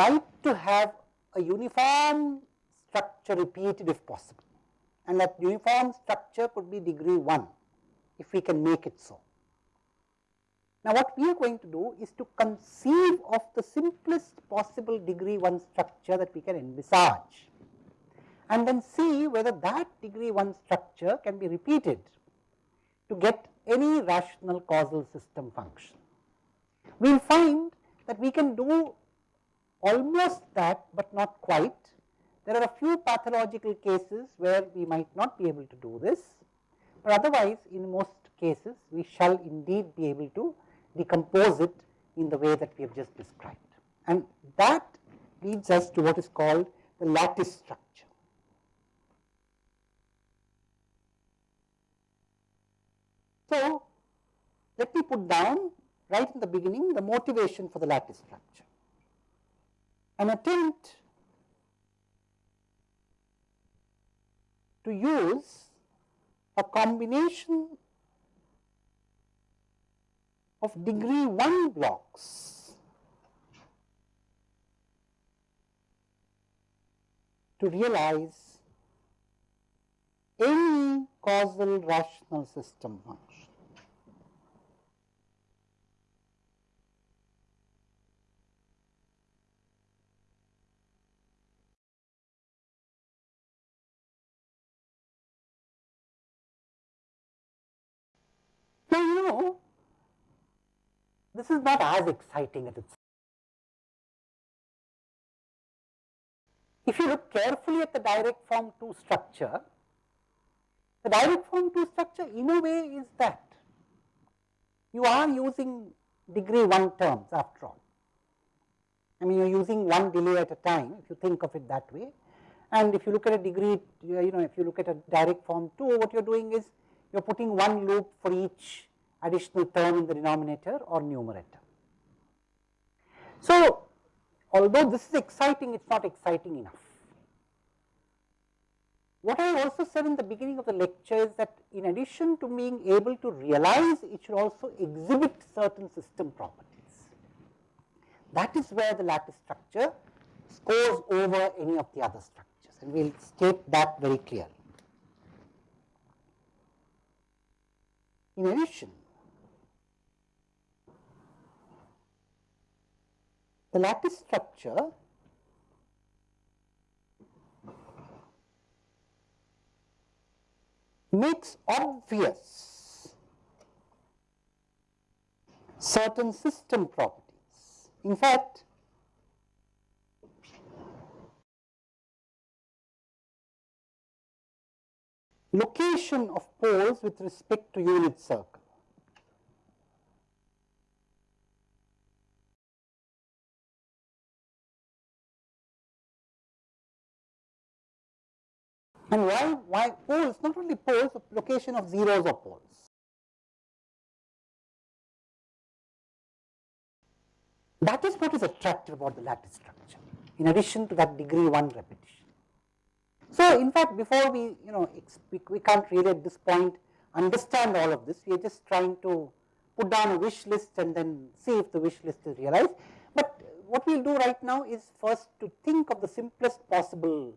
like to have a uniform structure repeated if possible and that uniform structure could be degree 1 if we can make it so. Now, what we are going to do is to conceive of the simplest possible degree 1 structure that we can envisage and then see whether that degree 1 structure can be repeated to get any rational causal system function. We will find that we can do almost that, but not quite. There are a few pathological cases where we might not be able to do this, but otherwise in most cases we shall indeed be able to decompose it in the way that we have just described. And that leads us to what is called the lattice structure. So, let me put down right in the beginning the motivation for the lattice structure an attempt to use a combination of degree 1 blocks to realize any causal rational system 1. This is not as exciting as it's. If you look carefully at the direct form 2 structure, the direct form 2 structure in a way is that you are using degree 1 terms after all. I mean you are using one delay at a time if you think of it that way and if you look at a degree you know if you look at a direct form 2 what you are doing is you are putting one loop for each additional term in the denominator or numerator. So, although this is exciting, it is not exciting enough. What I also said in the beginning of the lecture is that in addition to being able to realize, it should also exhibit certain system properties. That is where the lattice structure scores over any of the other structures and we will state that very clearly. In addition, the lattice structure makes obvious certain system properties. In fact, location of poles with respect to unit circle. And why, why poles, not only poles, location of zeros or poles. That is what is attractive about the lattice structure, in addition to that degree 1 repetition. So, in fact, before we, you know, we, we can't really at this point understand all of this, we are just trying to put down a wish list and then see if the wish list is realized. But what we will do right now is first to think of the simplest possible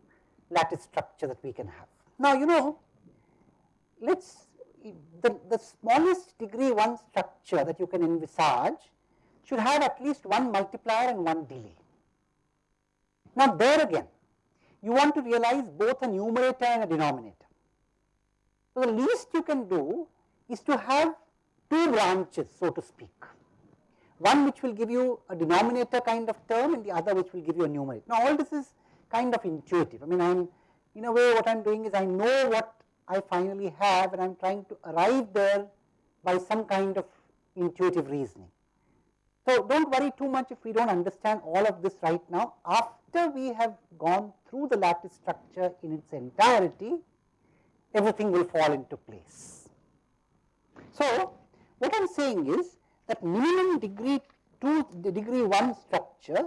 lattice structure that we can have. Now, you know, let us the, the smallest degree 1 structure that you can envisage should have at least one multiplier and one delay. Now, there again you want to realize both a numerator and a denominator. So, the least you can do is to have two branches so to speak, one which will give you a denominator kind of term and the other which will give you a numerator. Now, all this is kind of intuitive. I mean, I am in a way what I am doing is I know what I finally have and I am trying to arrive there by some kind of intuitive reasoning. So, do not worry too much if we do not understand all of this right now. After we have gone through the lattice structure in its entirety, everything will fall into place. So, what I am saying is that minimum degree 2 degree 1 structure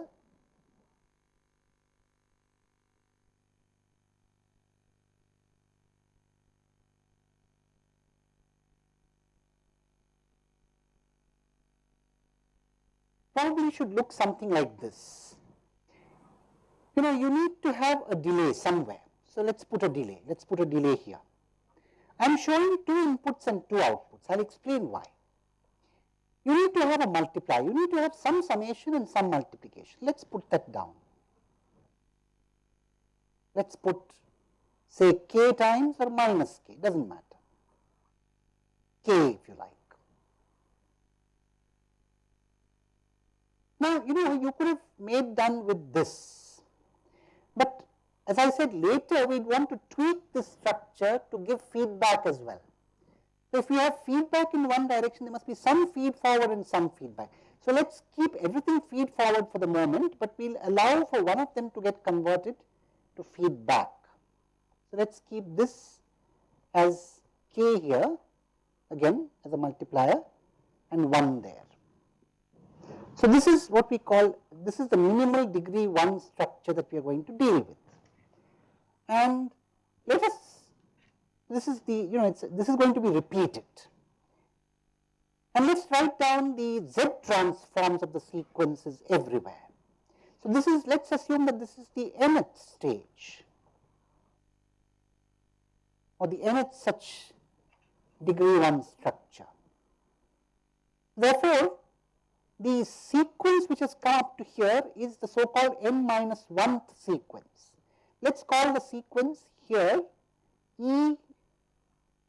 probably should look something like this. You know, you need to have a delay somewhere. So, let us put a delay, let us put a delay here. I am showing two inputs and two outputs, I will explain why. You need to have a multiplier, you need to have some summation and some multiplication. Let us put that down. Let us put say k times or minus k, does not matter, k if you like. Now, you know you could have made done with this, but as I said later we want to tweak this structure to give feedback as well. So, if we have feedback in one direction there must be some feed forward and some feedback. So, let us keep everything feed forward for the moment, but we will allow for one of them to get converted to feedback. So, let us keep this as k here again as a multiplier and 1 there. So, this is what we call this is the minimal degree 1 structure that we are going to deal with. And let us this is the you know this is going to be repeated. And let us write down the z transforms of the sequences everywhere. So, this is let us assume that this is the nth stage or the nth such degree 1 structure. Therefore, the sequence which has come up to here is the so called n minus 1th sequence. Let us call the sequence here E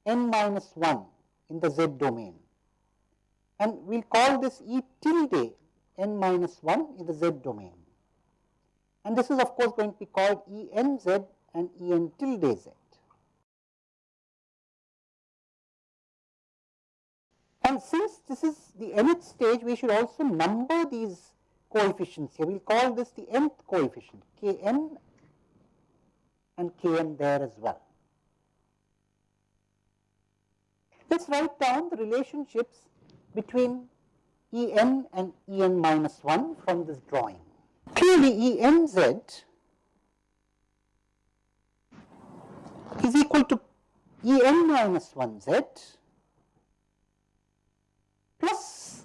n minus 1 in the z domain and we will call this E tilde n minus 1 in the z domain. And this is of course going to be called E n z and E n tilde z. And since this is the nth stage, we should also number these coefficients here. We will call this the nth coefficient, Kn and Kn there as well. Let us write down the relationships between En and En minus 1 from this drawing. Clearly, Enz is equal to En minus 1z plus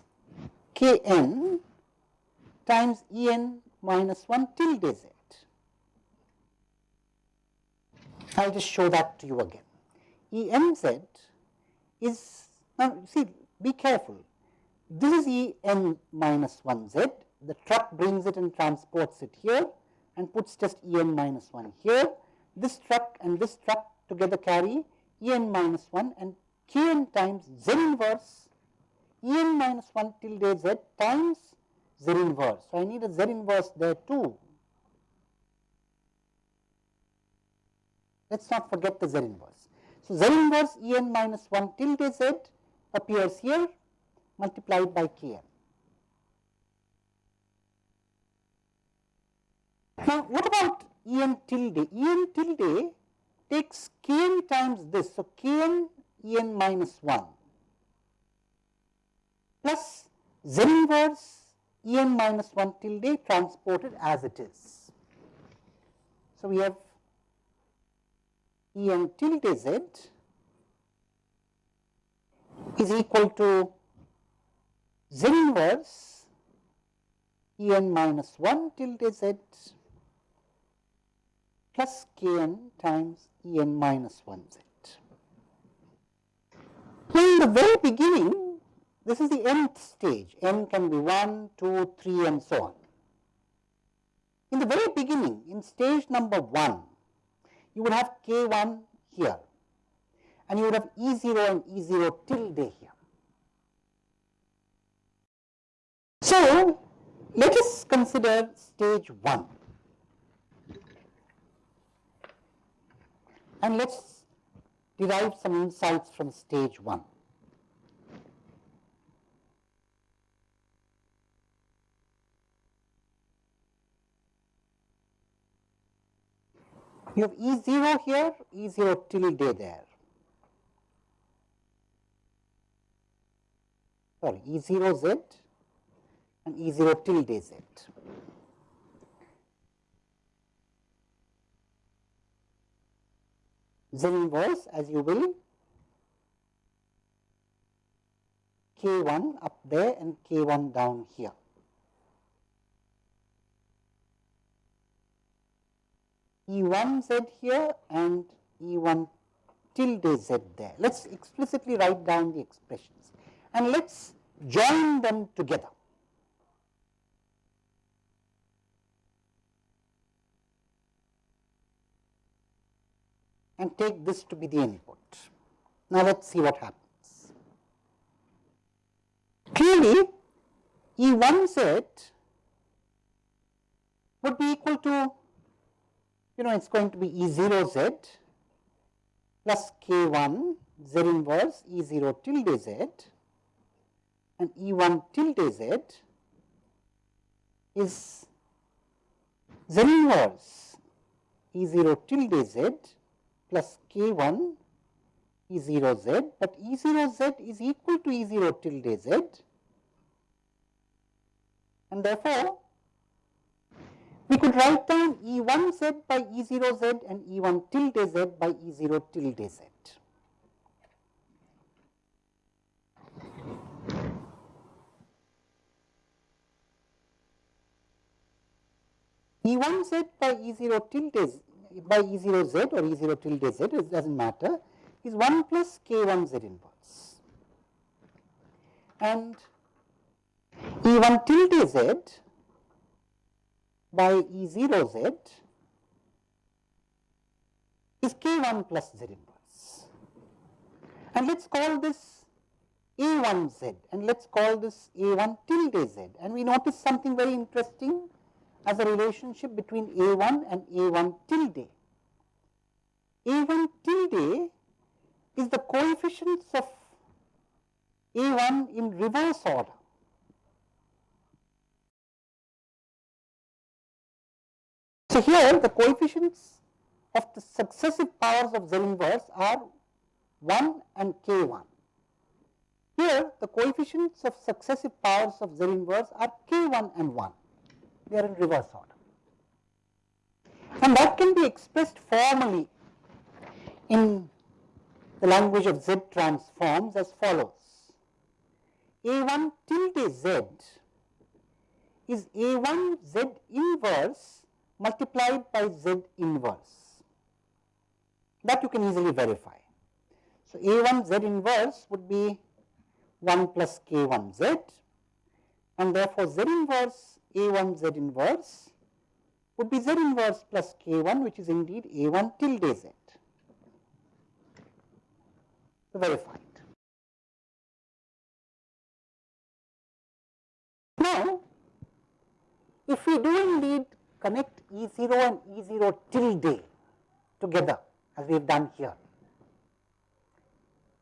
kn times en minus 1 tilde z. I will just show that to you again. Enz is, now see be careful, this is En minus 1 z, the truck brings it and transports it here and puts just En minus 1 here. This truck and this truck together carry En minus 1 and Kn times z inverse En minus 1 tilde z times z inverse. So, I need a z inverse there too. Let us not forget the z inverse. So, z inverse En minus 1 tilde z appears here multiplied by Kn. Now, what about En tilde? En tilde takes Kn times this. So, Kn En minus 1 plus z inverse En minus 1 tilde transported as it is. So, we have En tilde z is equal to z inverse En minus 1 tilde z plus Kn times En minus 1 z. In the very beginning, this is the nth stage, n can be 1, 2, 3 and so on. In the very beginning, in stage number 1, you would have k1 here and you would have E0 and E0 tilde here. So, let us consider stage 1 and let us derive some insights from stage 1. You have E0 here, E0 tilde there. Sorry, E0 Z and E0 tilde Z. Z inverse as you will K1 up there and K1 down here. E1 z here and E1 tilde z there. Let us explicitly write down the expressions and let us join them together. and take this to be the input. Now, let us see what happens. Clearly, E1z would be equal to, you know, it is going to be E0z plus K1 Z inverse E0 tilde Z and E1 tilde Z is Z inverse E0 tilde Z plus K1 E0Z, but E0Z is equal to E0 tilde Z. And therefore, we could write down E1Z by E0Z and E1 tilde Z by E0 tilde Z. E1Z by E0 tilde Z by E0Z or E0 tilde Z, it does not matter, is 1 plus K1Z inverse. And E1 tilde Z by E0Z is K1 plus Z inverse. And let us call this A1Z and let us call this A1 tilde Z. And we notice something very interesting as a relationship between A1 and A1 tilde. A1 tilde is the coefficients of A1 in reverse order. So, here the coefficients of the successive powers of Z inverse are 1 and K1. Here the coefficients of successive powers of Z inverse are K1 and 1 they are in reverse order. And that can be expressed formally in the language of Z transforms as follows. A1 tilde Z is A1 Z inverse multiplied by Z inverse. That you can easily verify. So, A1 Z inverse would be 1 plus K1 Z and therefore, Z inverse a1 z inverse would be z inverse plus k1 which is indeed a1 tilde z. So, verified. Now, if we do indeed connect E0 and E0 till tilde together as we have done here,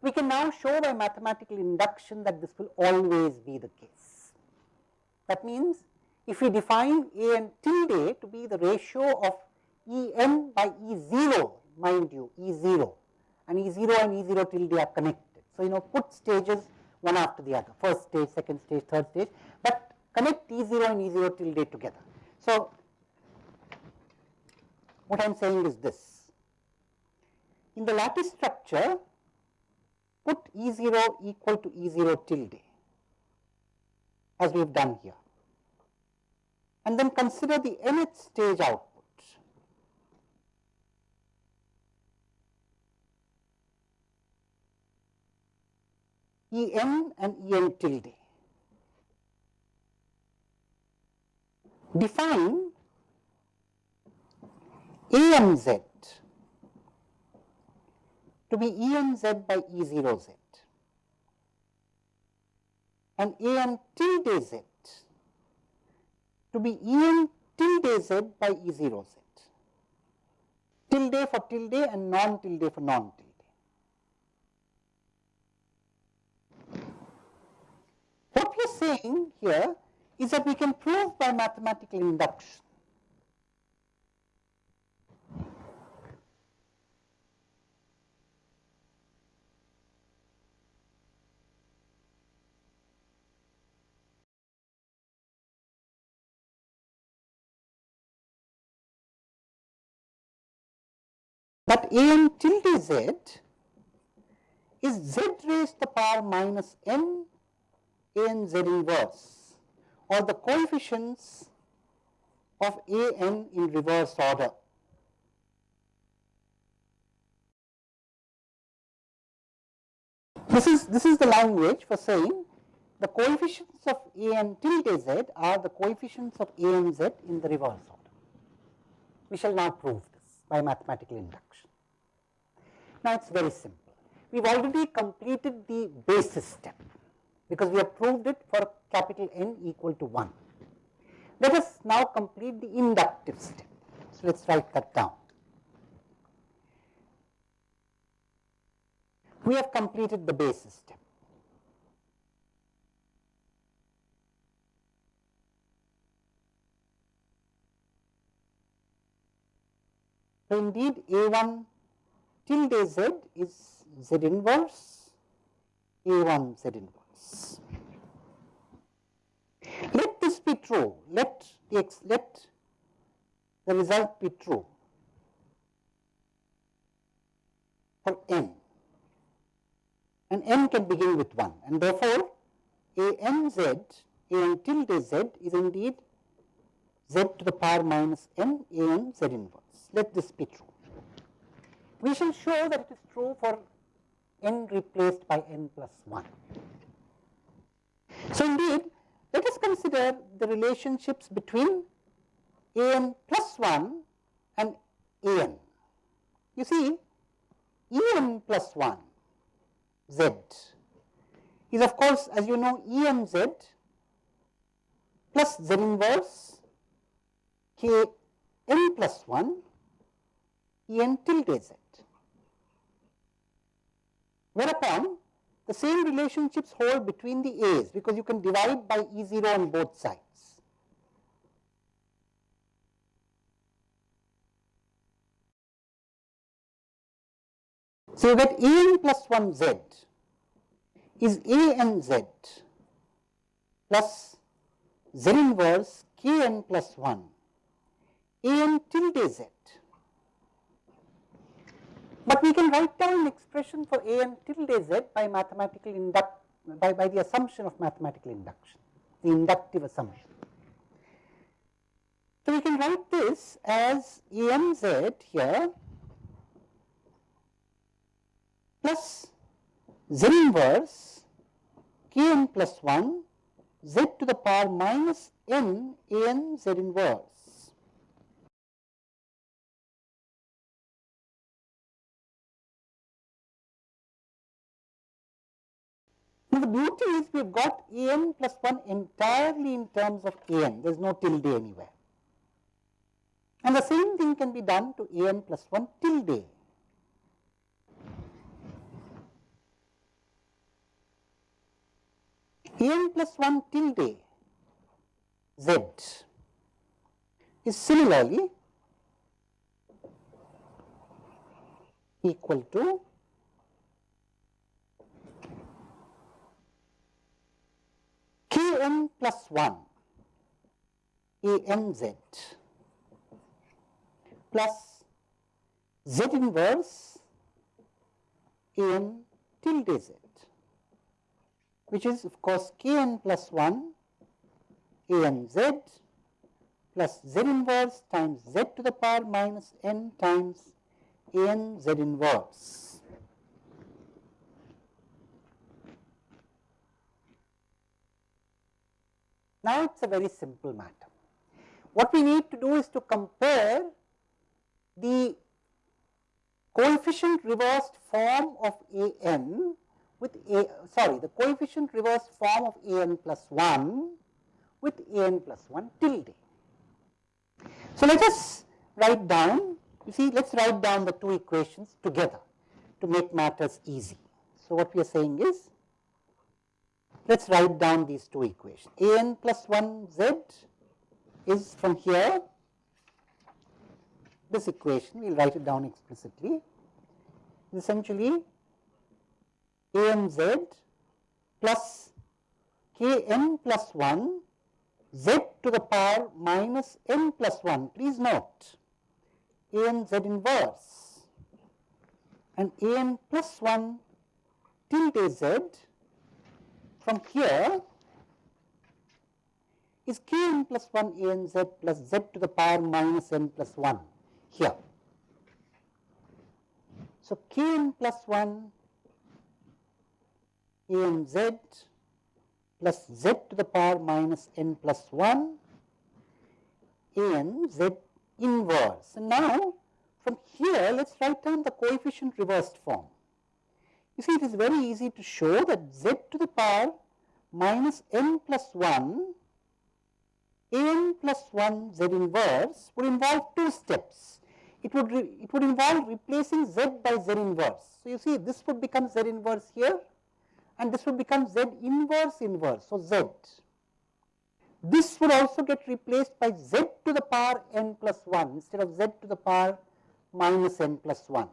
we can now show by mathematical induction that this will always be the case. That means, if we define A n tilde to be the ratio of E n by E 0, mind you E 0 and E 0 and E 0 tilde are connected. So, you know put stages one after the other, first stage, second stage, third stage, but connect E 0 and E 0 tilde together. So, what I am saying is this, in the lattice structure put E 0 equal to E 0 tilde as we have done here and then consider the nth stage output. En and En tilde. Define EMZ to be EMZ by E0Z and En tilde Z to be En tilde z by E 0 z. Tilde for tilde and non tilde for non tilde. What we are saying here is that we can prove by mathematical induction That an tilde z is z raised to the power minus n an z inverse or the coefficients of a n in reverse order. This is, this is the language for saying the coefficients of a n tilde z are the coefficients of a n z in the reverse order. We shall now prove by mathematical induction. Now, it is very simple. We have already completed the basis step because we have proved it for capital N equal to 1. Let us now complete the inductive step. So, let us write that down. We have completed the basis step. So, indeed A1 tilde z is z inverse A1 z inverse. Let this be true, let the, let the result be true for n and n can begin with 1 and therefore, a n z a n tilde z is indeed z to the power minus n a n z inverse. Let this be true. We shall show that it is true for n replaced by n plus 1. So, indeed, let us consider the relationships between a n plus 1 and a n. You see, e n plus 1 z is of course as you know E m z plus z inverse k n plus 1 E n tilde z. Whereupon the same relationships hold between the a's because you can divide by E 0 on both sides. So, you get A n plus 1 z is A n z plus z inverse k n plus 1 A n tilde z. But we can write down an expression for A n tilde z by mathematical induct by, by the assumption of mathematical induction, the inductive assumption. So, we can write this as A n z here plus z inverse k n plus 1 z to the power minus n inverse. Now, the beauty is we have got a n plus 1 entirely in terms of a n, there is no tilde anywhere. And the same thing can be done to a n plus 1 tilde. a n plus plus 1 tilde z is similarly equal to k n plus 1 a n z. Plus z inverse a n tilde z. Which is of course k n plus 1 a n z plus z inverse times z to the power minus n times a n z inverse. Now, it is a very simple matter. What we need to do is to compare the coefficient reversed form of a n with a sorry the coefficient reverse form of a n plus 1 with a n plus 1 tilde. So, let us write down you see let us write down the two equations together to make matters easy. So, what we are saying is let us write down these two equations. A n plus 1 z is from here. This equation we will write it down explicitly. Essentially a n z plus k n plus 1 z to the power minus n plus 1. Please note a n z inverse and a n plus 1 tilde z from here is k n plus 1 a n z plus z to the power minus n plus 1 here. So, k n plus 1 a n z plus z to the power minus n plus 1 a n z inverse. And now from here let us write down the coefficient reversed form. You see it is very easy to show that z to the power minus n plus 1 n plus 1 z inverse would involve two steps. It would, it would involve replacing z by z inverse. So, you see this would become z inverse here and this would become z inverse inverse. So, z. This would also get replaced by z to the power n plus 1 instead of z to the power minus n plus 1.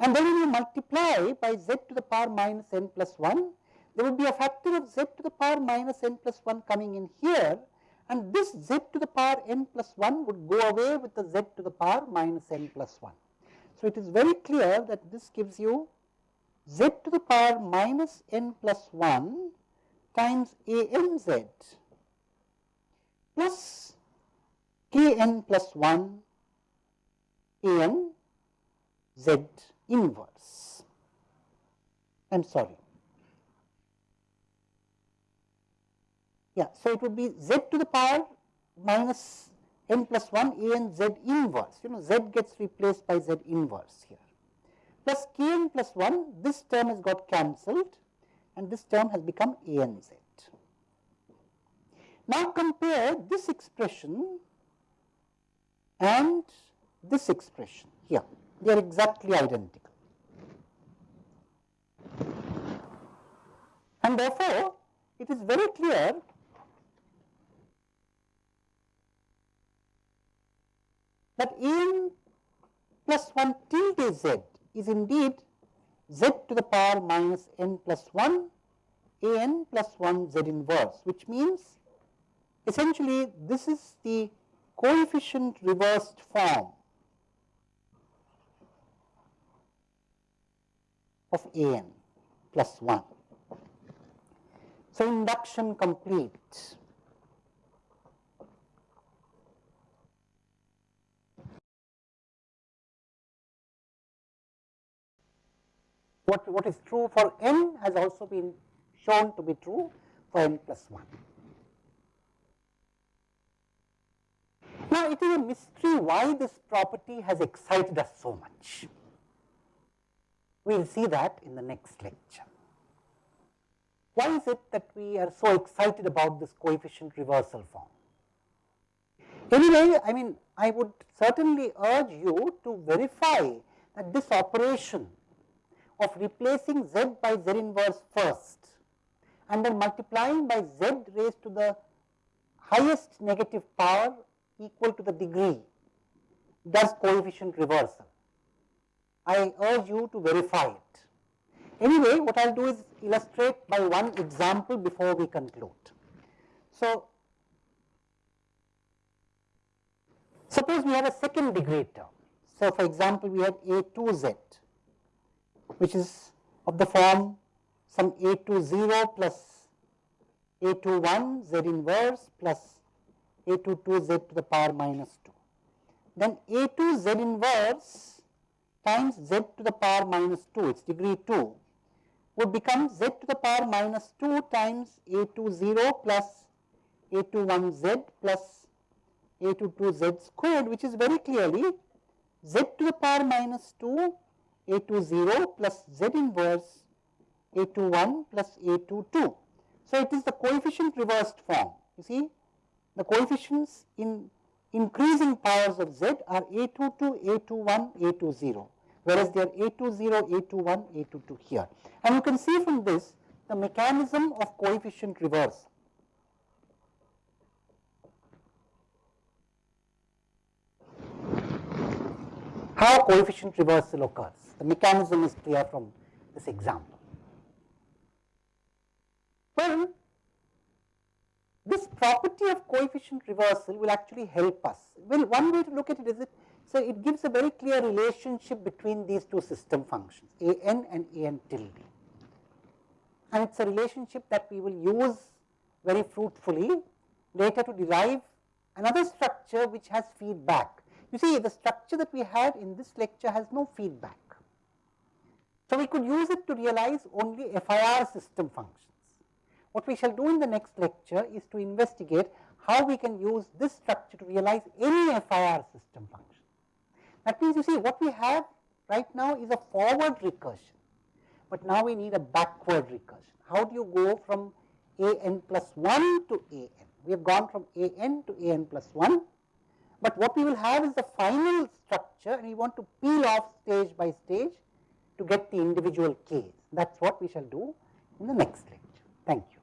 And then when you multiply by z to the power minus n plus 1, there would be a factor of z to the power minus n plus 1 coming in here. And this z to the power n plus 1 would go away with the z to the power minus n plus 1. So, it is very clear that this gives you z to the power minus n plus 1 times a n z plus k n plus 1 a n z inverse. I am sorry Yeah, so it would be z to the power minus n plus 1 a n z inverse, you know z gets replaced by z inverse here plus k n plus 1 this term has got cancelled and this term has become a n z. Now compare this expression and this expression here, they are exactly identical. And therefore, it is very clear that n plus 1 tilde z is indeed z to the power minus n plus 1 a n plus 1 z inverse, which means essentially this is the coefficient reversed form of a n plus 1. So, induction complete. what, what is true for n has also been shown to be true for n plus 1. Now, it is a mystery why this property has excited us so much. We will see that in the next lecture. Why is it that we are so excited about this coefficient reversal form? Anyway, I mean I would certainly urge you to verify that this operation of replacing z by z inverse first and then multiplying by z raised to the highest negative power equal to the degree does coefficient reversal. I urge you to verify it. Anyway, what I will do is illustrate by one example before we conclude. So, suppose we have a second degree term. So, for example, we have a 2z which is of the form some a to 0 plus a to 1 z inverse plus a to 2 z to the power minus 2. Then A2 z inverse times z to the power minus 2, its degree 2 would become z to the power minus 2 times a to 0 plus a to 1 z plus a to 2 z squared which is very clearly z to the power minus 2 a to 0 plus z inverse a to 1 plus a to 2. So, it is the coefficient reversed form you see the coefficients in increasing powers of z are a to 2, a to 1, A20, whereas they are A20, a to 1, a to 2 here. And you can see from this the mechanism of coefficient reverse how coefficient reversal occurs. The mechanism is clear from this example. Well, property of coefficient reversal will actually help us. Well, one way to look at it is it, so it gives a very clear relationship between these two system functions, a n and a n tilde. And it is a relationship that we will use very fruitfully later to derive another structure which has feedback. You see, the structure that we had in this lecture has no feedback. So, we could use it to realize only FIR system functions. What we shall do in the next lecture is to investigate how we can use this structure to realize any FIR system function. That means you see what we have right now is a forward recursion, but now we need a backward recursion. How do you go from a n plus 1 to a n? We have gone from a n to a n plus 1, but what we will have is the final structure and we want to peel off stage by stage to get the individual k's. That is what we shall do in the next lecture. Thank you.